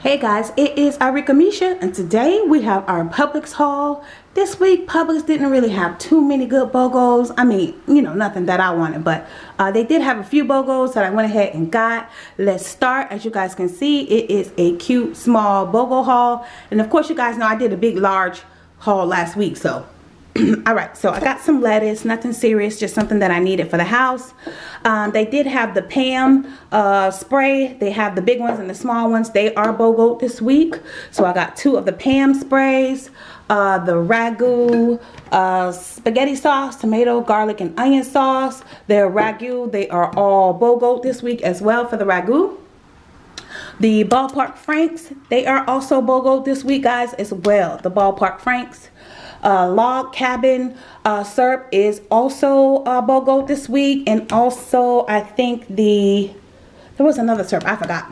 Hey guys, it is Arika Misha and today we have our Publix haul. This week Publix didn't really have too many good BOGOs. I mean, you know, nothing that I wanted, but uh, they did have a few BOGOs that I went ahead and got. Let's start. As you guys can see, it is a cute small BOGO haul. And of course you guys know I did a big large haul last week, so all right so i got some lettuce nothing serious just something that i needed for the house. Um, they did have the pam uh, spray. They have the big ones and the small ones. They are bogo this week. So i got two of the pam sprays uh, the ragu uh, spaghetti sauce tomato garlic and onion sauce. Their ragu. They are all bogo this week as well for the ragu. The ballpark franks they are also bogo this week guys as well. The ballpark franks uh, log cabin uh, syrup is also uh, BOGO this week. And also, I think the, there was another syrup, I forgot.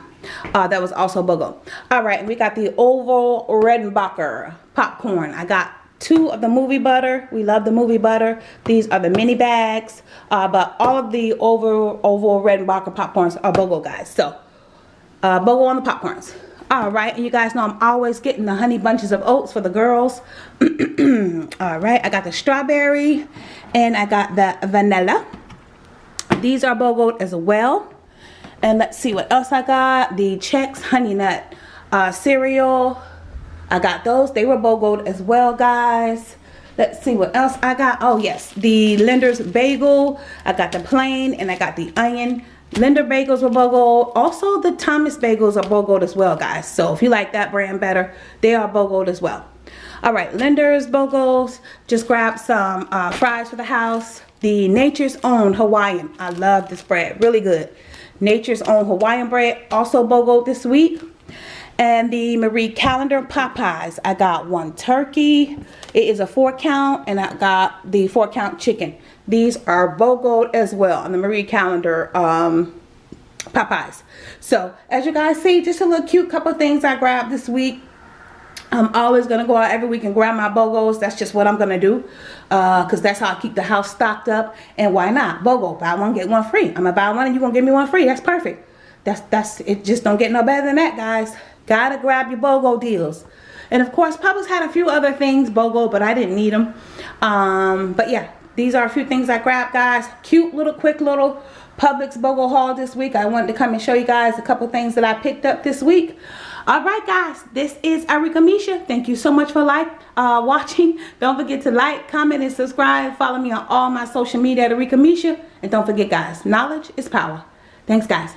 Uh, that was also BOGO. All right, we got the Orville Redenbacher popcorn. I got two of the movie butter. We love the movie butter. These are the mini bags. Uh, but all of the Orville, Orville Redenbacher popcorns are BOGO, guys. So, uh, BOGO on the popcorns all right and you guys know i'm always getting the honey bunches of oats for the girls. All right i got the strawberry and i got the vanilla. These are bogoed as well. And let's see what else i got. The Chex honey nut uh, cereal. I got those. They were bogoed as well guys. Let's see what else i got. Oh yes the Lender's bagel. I got the plain and i got the onion Lender bagels were BOGO. Also, the Thomas bagels are BOGO as well, guys. So if you like that brand better, they are BOGO as well. All right, Lender's BOGOs. Just grab some uh, fries for the house. The Nature's Own Hawaiian. I love this bread. Really good. Nature's Own Hawaiian bread. Also BOGO this week. And the Marie Callender pot pies. I got one turkey. It is a four count. And I got the four count chicken. These are BOGO as well on the Marie Callender um, pot pies. So as you guys see, just a little cute couple things I grabbed this week. I'm always going to go out every week and grab my BOGOs. That's just what I'm going to do. Because uh, that's how I keep the house stocked up. And why not? BOGO. Buy one, get one free. I'm going to buy one and you're going to give me one free. That's perfect. That's, that's, it just don't get no better than that, guys. Got to grab your BOGO deals. And of course, Publix had a few other things, BOGO, but I didn't need them. Um, but yeah, these are a few things I grabbed, guys. Cute little, quick little Publix BOGO haul this week. I wanted to come and show you guys a couple things that I picked up this week. Alright guys, this is Arika Misha. Thank you so much for like uh, watching. Don't forget to like, comment, and subscribe. Follow me on all my social media at Arika Misha. And don't forget guys, knowledge is power. Thanks guys.